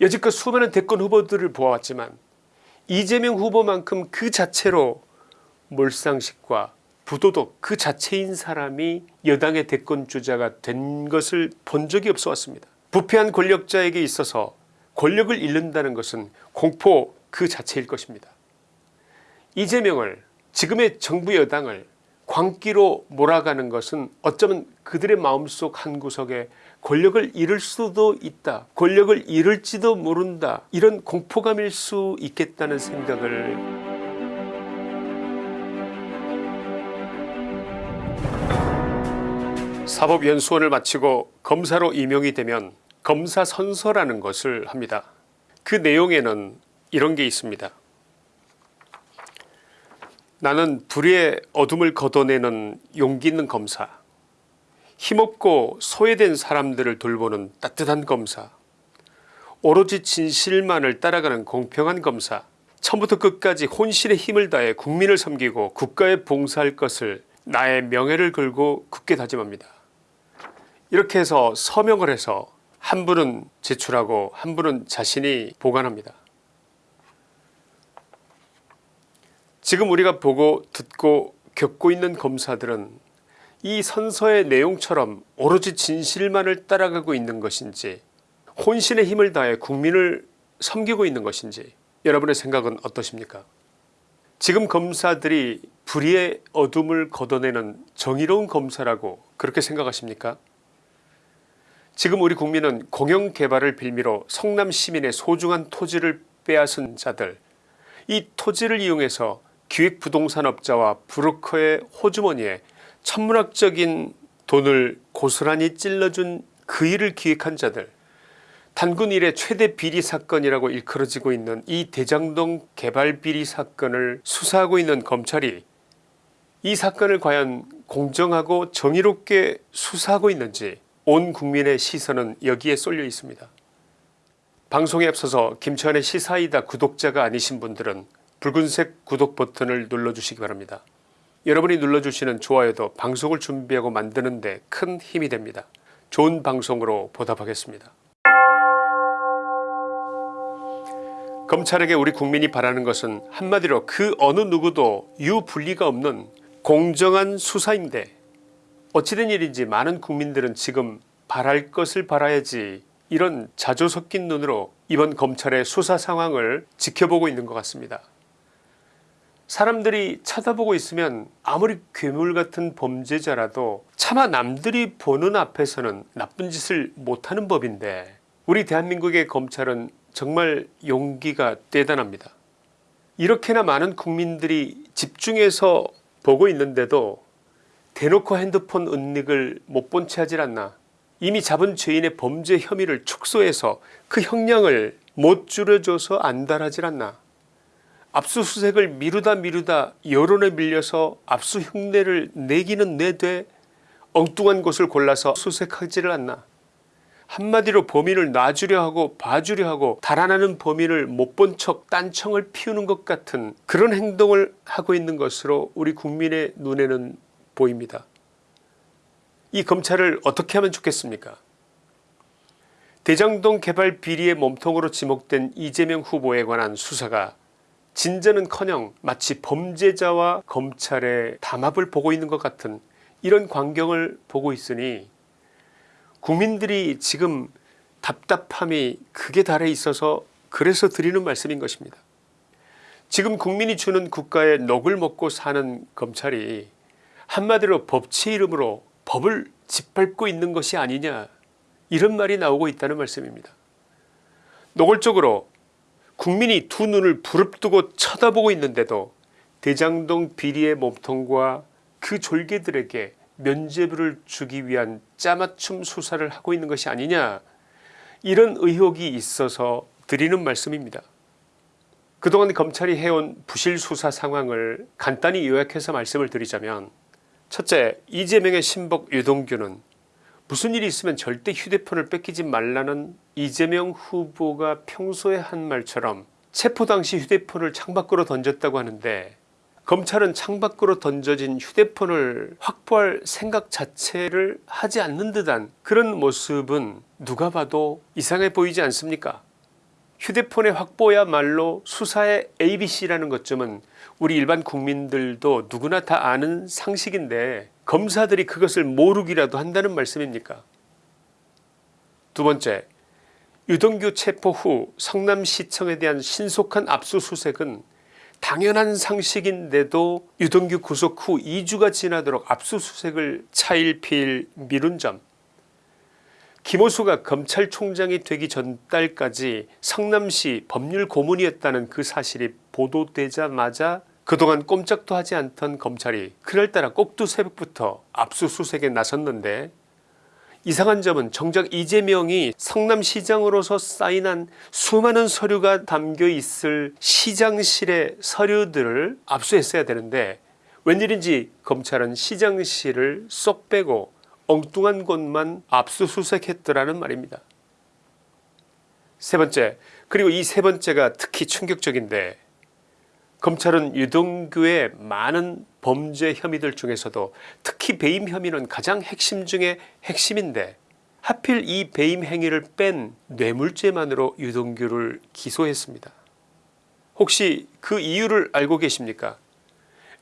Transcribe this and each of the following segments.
여지껏 수많은 대권 후보들을 보아왔지만 이재명 후보만큼 그 자체로 몰상식과 부도덕 그 자체인 사람이 여당의 대권 주자가 된 것을 본 적이 없어 왔습니다. 부패한 권력자에게 있어서 권력을 잃는다는 것은 공포 그 자체일 것입니다. 이재명을 지금의 정부 여당을 광기로 몰아가는 것은 어쩌면 그들의 마음속 한구석에 권력을 잃을 수도 있다 권력을 잃을지도 모른다 이런 공포감일 수 있겠다는 생각을 사법연수원을 마치고 검사로 임용이 되면 검사 선서라는 것을 합니다. 그 내용에는 이런 게 있습니다. 나는 불의의 어둠을 걷어내는 용기 있는 검사 힘없고 소외된 사람들을 돌보는 따뜻한 검사 오로지 진실만을 따라가는 공평한 검사 처음부터 끝까지 혼신의 힘을 다해 국민을 섬기고 국가에 봉사할 것을 나의 명예를 걸고 굳게 다짐합니다. 이렇게 해서 서명을 해서 한 분은 제출하고 한 분은 자신이 보관합니다. 지금 우리가 보고 듣고 겪고 있는 검사들은 이 선서의 내용처럼 오로지 진실만을 따라가고 있는 것인지 혼신의 힘을 다해 국민을 섬기고 있는 것인지 여러분의 생각은 어떠십니까? 지금 검사들이 불의의 어둠을 걷어내는 정의로운 검사라고 그렇게 생각하십니까? 지금 우리 국민은 공영개발을 빌미로 성남 시민의 소중한 토지를 빼앗은 자들 이 토지를 이용해서 기획부동산업자와 브로커의 호주머니에 천문학적인 돈을 고스란히 찔러준 그 일을 기획한 자들 단군 일의 최대 비리 사건이라고 일컬어지고 있는 이 대장동 개발 비리 사건을 수사하고 있는 검찰이 이 사건을 과연 공정하고 정의롭게 수사하고 있는지 온 국민의 시선은 여기에 쏠려 있습니다. 방송에 앞서서 김치환의 시사이다 구독자가 아니신 분들은 붉은색 구독 버튼을 눌러주시기 바랍니다. 여러분이 눌러주시는 좋아요도 방송을 준비하고 만드는 데 큰 힘이 됩니다. 좋은 방송으로 보답하겠습니다. 검찰에게 우리 국민이 바라는 것은 한마디로 그 어느 누구도 유불리가 없는 공정한 수사인데 어찌된 일인지 많은 국민들은 지금 바랄 것을 바라야지 이런 자조 섞인 눈으로 이번 검찰의 수사 상황을 지켜보고 있는 것 같습니다. 사람들이 쳐다보고 있으면 아무리 괴물 같은 범죄자라도 차마 남들이 보는 앞에서는 나쁜 짓을 못하는 법인데 우리 대한민국의 검찰은 정말 용기가 대단합니다. 이렇게나 많은 국민들이 집중해서 보고 있는데도 대놓고 핸드폰 은닉을 못 본 채 하질 않나 이미 잡은 죄인의 범죄 혐의를 축소해서 그 형량을 못 줄여줘서 안달하질 않나 압수수색을 미루다 미루다 여론에 밀려서 압수 흉내를 내기는 내되 엉뚱한 곳을 골라서 수색하지를 않나 한마디로 범인을 놔주려 하고 봐주려 하고 달아나는 범인을 못 본 척 딴청을 피우는 것 같은 그런 행동을 하고 있는 것으로 우리 국민의 눈에는 보입니다. 이 검찰을 어떻게 하면 좋겠습니까 대장동 개발 비리의 몸통으로 지목된 이재명 후보에 관한 수사가 진전은커녕 마치 범죄자와 검찰의 담합을 보고 있는 것 같은 이런 광경을 보고 있으니 국민들이 지금 답답함이 극에 달해 있어서 그래서 드리는 말씀인 것입니다. 지금 국민이 주는 국가에 녹을 먹고 사는 검찰이 한마디로 법치 이름으로 법을 짓밟고 있는 것이 아니냐 이런 말이 나오고 있다는 말씀입니다. 노골적으로 국민이 두 눈을 부릅뜨고 쳐다보고 있는데도 대장동 비리의 몸통과 그 졸개들에게 면죄부를 주기 위한 짜맞춤 수사를 하고 있는 것이 아니냐 이런 의혹이 있어서 드리는 말씀입니다. 그동안 검찰이 해온 부실 수사 상황을 간단히 요약해서 말씀을 드리자면 첫째 이재명의 신복 유동규는 무슨 일이 있으면 절대 휴대폰을 뺏기지 말라는 이재명 후보가 평소에 한 말처럼 체포 당시 휴대폰을 창밖으로 던졌다고 하는데 검찰은 창밖으로 던져진 휴대폰을 확보할 생각 자체를 하지 않는 듯한 그런 모습은 누가 봐도 이상해 보이지 않습니까? 휴대폰의 확보야말로 수사의 ABC라는 것쯤은 우리 일반 국민들도 누구나 다 아는 상식인데 검사들이 그것을 모르기라도 한다는 말씀입니까? 두 번째 유동규 체포 후 성남시청에 대한 신속한 압수수색은 당연한 상식인데도 유동규 구속 후 2주가 지나도록 압수수색을 차일피일 미룬 점. 김호수가 검찰총장이 되기 전달까지 성남시 법률 고문이었다는 그 사실이 보도되자마자 그동안 꼼짝도 하지 않던 검찰이 그날따라 꼭두새벽부터 압수수색에 나섰는데 이상한 점은 정작 이재명이 성남시장으로서 사인한 수많은 서류가 담겨 있을 시장실의 서류들을 압수했어야 되는데 웬일인지 검찰은 시장실을 쏙 빼고 엉뚱한 곳만 압수수색했더라는 말입니다. 세 번째 그리고 이 세 번째가 특히 충격적인데 검찰은 유동규의 많은 범죄 혐의들 중에서도 특히 배임 혐의는 가장 핵심 중의 핵심인데 하필 이 배임 행위를 뺀 뇌물죄만으로 유동규를 기소했습니다. 혹시 그 이유를 알고 계십니까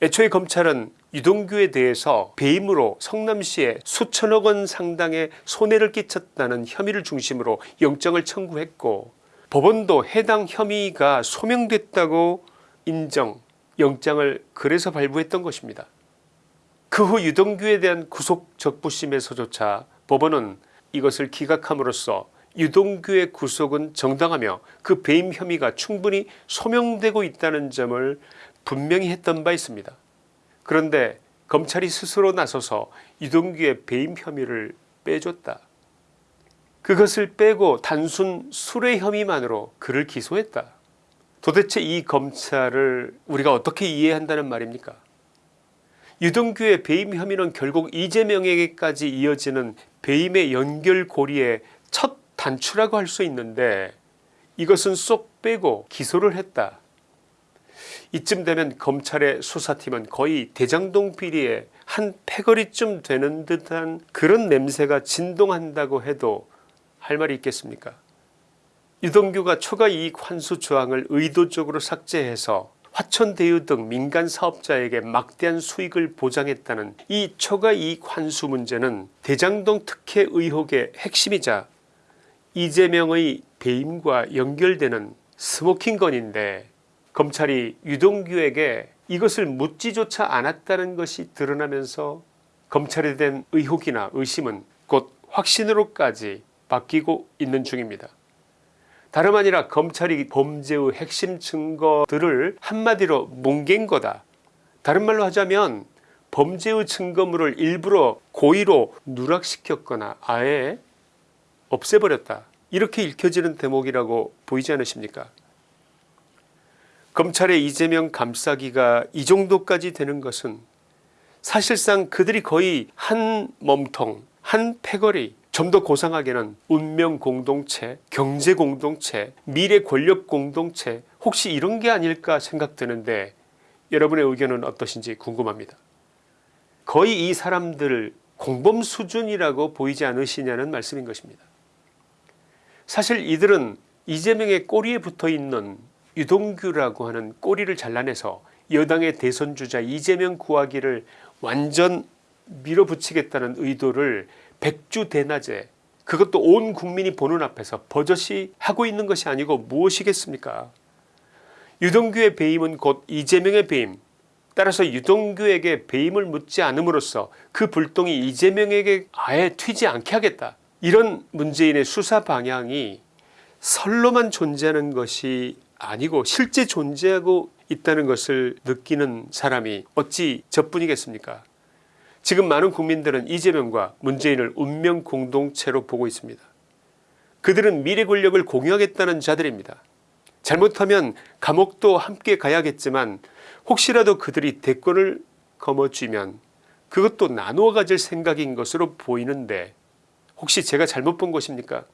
애초에 검찰은 유동규에 대해서 배임으로 성남시에 수천억 원 상당의 손해를 끼쳤다는 혐의를 중심으로 영장을 청구했고 법원도 해당 혐의가 소명됐다고 인정 영장을 그래서 발부했던 것입니다. 그 후 유동규에 대한 구속 적부심에서조차 법원은 이것을 기각함으로써 유동규의 구속은 정당하며 그 배임 혐의가 충분히 소명되고 있다는 점을 분명히 했던 바 있습니다. 그런데 검찰이 스스로 나서서 유동규의 배임 혐의를 빼줬다. 그것을 빼고 단순 수뢰 혐의만으로 그를 기소했다. 도대체 이 검찰을 우리가 어떻게 이해한다는 말입니까 유동규의 배임 혐의는 결국 이재명에게까지 이어지는 배임의 연결고리의 첫 단추라고 할 수 있는데 이것은 쏙 빼고 기소를 했다. 이쯤 되면 검찰의 수사팀은 거의 대장동 비리의 한 패거리쯤 되는 듯한 그런 냄새가 진동한다고 해도 할 말이 있겠습니까 유동규가 초과이익 환수 조항을 의도적으로 삭제해서 화천대유 등 민간 사업자에게 막대한 수익을 보장했다는 이 초과이익 환수 문제는 대장동 특혜 의혹의 핵심이자 이재명의 배임과 연결되는 스모킹건인데 검찰이 유동규에게 이것을 묻지조차 않았다는 것이 드러나면서 검찰에 대한 의혹이나 의심은 곧 확신으로까지 바뀌고 있는 중입니다. 다름 아니라 검찰이 범죄의 핵심 증거들을 한마디로 뭉갠 거다. 다른 말로 하자면 범죄의 증거물을 일부러 고의로 누락시켰거나 아예 없애버렸다. 이렇게 읽혀지는 대목이라고 보이지 않으십니까 검찰의 이재명 감싸기가 이 정도까지 되는 것은 사실상 그들이 거의 한 몸통 한 패거리 좀 더 고상하게는 운명 공동체 경제 공동체 미래 권력 공동체 혹시 이런 게 아닐까 생각되는데 여러분의 의견은 어떠신지 궁금합니다. 거의 이 사람들 공범 수준이라고 보이지 않으시냐는 말씀인 것입니다. 사실 이들은 이재명의 꼬리에 붙어있는 유동규라고 하는 꼬리를 잘라내서 여당의 대선주자 이재명 구하기를 완전 밀어붙이겠다는 의도를 백주대낮에 그것도 온 국민이 보는 앞에서 버젓이 하고 있는 것이 아니고 무엇이겠습니까? 유동규의 배임은 곧 이재명의 배임. 따라서 유동규에게 배임을 묻지 않음으로써 그 불똥이 이재명에게 아예 튀지 않게 하겠다. 이런 문재인의 수사 방향이 설로만 존재하는 것이 아니고 실제 존재하고 있다는 것을 느끼는 사람이 어찌 저뿐이겠습니까 지금 많은 국민들은 이재명과 문재인을 운명 공동체로 보고 있습니다. 그들은 미래 권력을 공유하겠다는 자들입니다. 잘못하면 감옥도 함께 가야겠지만 혹시라도 그들이 대권을 거머쥐면 그것도 나누어 가질 생각인 것으로 보이는데 혹시 제가 잘못 본 것입니까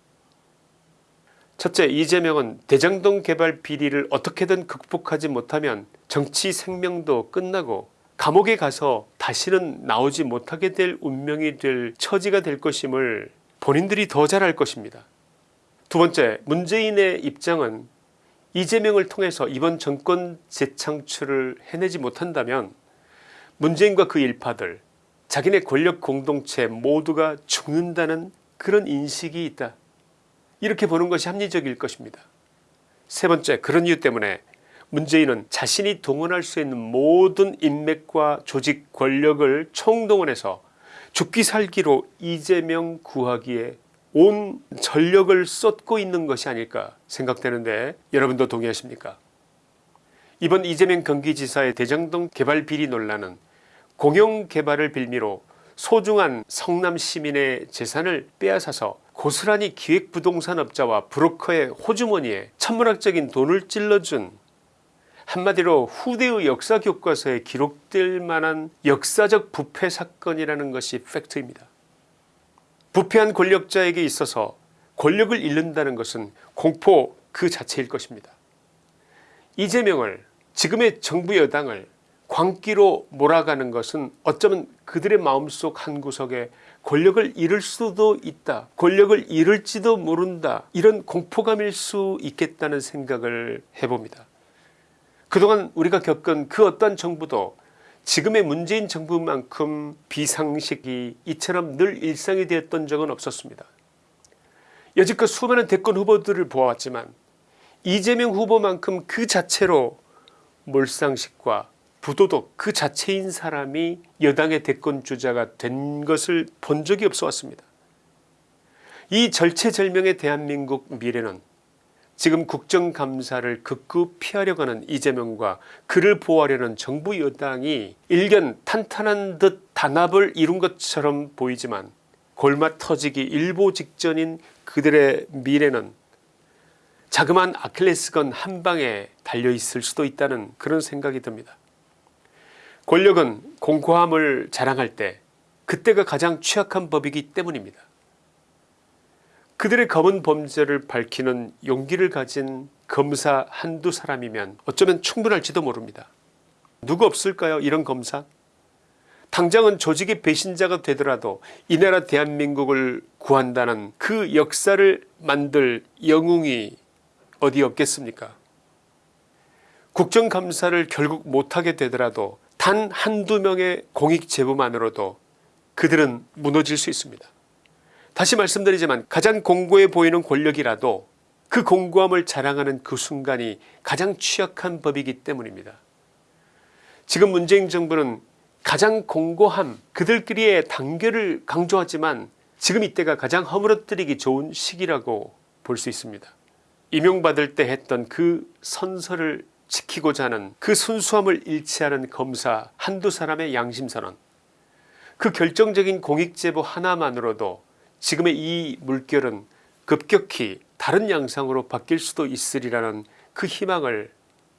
첫째 이재명은 대장동 개발 비리를 어떻게든 극복하지 못하면 정치 생명도 끝나고 감옥에 가서 다시는 나오지 못하게 될 운명이 될 처지가 될 것임을 본인들이 더 잘 알 것입니다. 두 번째 문재인의 입장은 이재명을 통해서 이번 정권 재창출을 해내지 못한다면 문재인과 그 일파들 자기네 권력 공동체 모두가 죽는다는 그런 인식이 있다. 이렇게 보는 것이 합리적일 것입니다. 세 번째 그런 이유 때문에 문재인은 자신이 동원할 수 있는 모든 인맥과 조직 권력을 총동원해서 죽기 살기로 이재명 구하기에 온 전력을 쏟고 있는 것이 아닐까 생각되는데 여러분도 동의하십니까? 이번 이재명 경기지사의 대장동 개발 비리 논란은 공영개발을 빌미로 소중한 성남 시민의 재산을 빼앗아서 고스란히 기획부동산업자와 브로커의 호주머니에 천문학적인 돈을 찔러준 한마디로 후대의 역사 교과서에 기록될 만한 역사적 부패 사건이라는 것이 팩트입니다. 부패한 권력자에게 있어서 권력을 잃는다는 것은 공포 그 자체일 것입니다. 이재명을 지금의 정부 여당을 광기로 몰아가는 것은 어쩌면 그들의 마음속 한구석에 권력을 잃을 수도 있다 권력을 잃을지도 모른다 이런 공포감일 수 있겠다는 생각을 해봅니다. 그동안 우리가 겪은 그 어떤 정부도 지금의 문재인 정부만큼 비상식이 이처럼 늘 일상이 되었던 적은 없었습니다. 여지껏 수많은 대권 후보들을 보아왔지만 이재명 후보만큼 그 자체로 몰상식과 부도덕 그 자체인 사람이 여당의 대권 주자가 된 것을 본 적이 없어 왔습니다. 이 절체절명의 대한민국 미래는 지금 국정감사를 극구 피하려고 하는 이재명과 그를 보호하려는 정부 여당이 일견 탄탄한 듯 단합을 이룬 것처럼 보이지만 골마 터지기 일보 직전인 그들의 미래는 자그마한 아킬레스건 한 방에 달려있을 수도 있다는 그런 생각이 듭니다. 권력은 공고함을 자랑할 때 그때가 가장 취약한 법이기 때문입니다. 그들의 검은 범죄를 밝히는 용기를 가진 검사 한두 사람이면 어쩌면 충분할지도 모릅니다. 누구 없을까요 이런 검사 당장은 조직의 배신자가 되더라도 이 나라 대한민국을 구한다는 그 역사를 만들 영웅이 어디 없겠습니까 국정감사를 결국 못하게 되더라도 단 한두 명의 공익제보만으로도 그들은 무너질 수 있습니다. 다시 말씀드리지만 가장 공고해 보이는 권력이라도 그 공고함을 자랑하는 그 순간이 가장 취약한 법이기 때문입니다. 지금 문재인 정부는 가장 공고함 그들끼리의 단결을 강조하지만 지금 이때가 가장 허물어뜨리기 좋은 시기라고 볼 수 있습니다. 임용받을 때 했던 그 선서를 지키고자 하는 그 순수함을 않은 검사 한두 사람의 양심선언 그 결정적인 공익제보 하나만으로도 지금의 이 물결은 급격히 다른 양상으로 바뀔 수도 있으리라는 그 희망을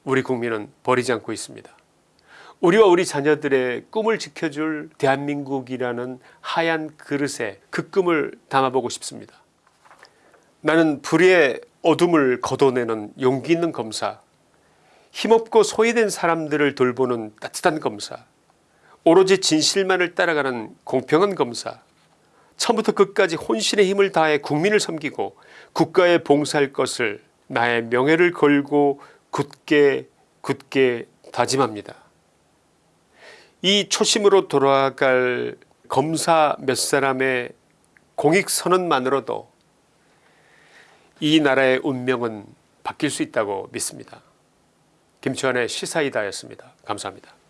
우리 국민은 버리지 않고 있습니다. 우리와 우리 자녀들의 꿈을 지켜줄 대한민국이라는 하얀 그릇에 그 꿈을 담아보고 싶습니다. 나는 불의 어둠을 걷어내는 용기 있는 검사 힘없고 소외된 사람들을 돌보는 따뜻한 검사 오로지 진실만을 따라가는 공평한 검사 처음부터 끝까지 혼신의 힘을 다해 국민을 섬기고 국가에 봉사할 것을 나의 명예를 걸고 굳게 굳게 다짐합니다. 이 초심으로 돌아갈 검사 몇 사람의 공익선언만으로도 이 나라의 운명은 바뀔 수 있다고 믿습니다. 김치환의 시사이다였습니다. 감사합니다.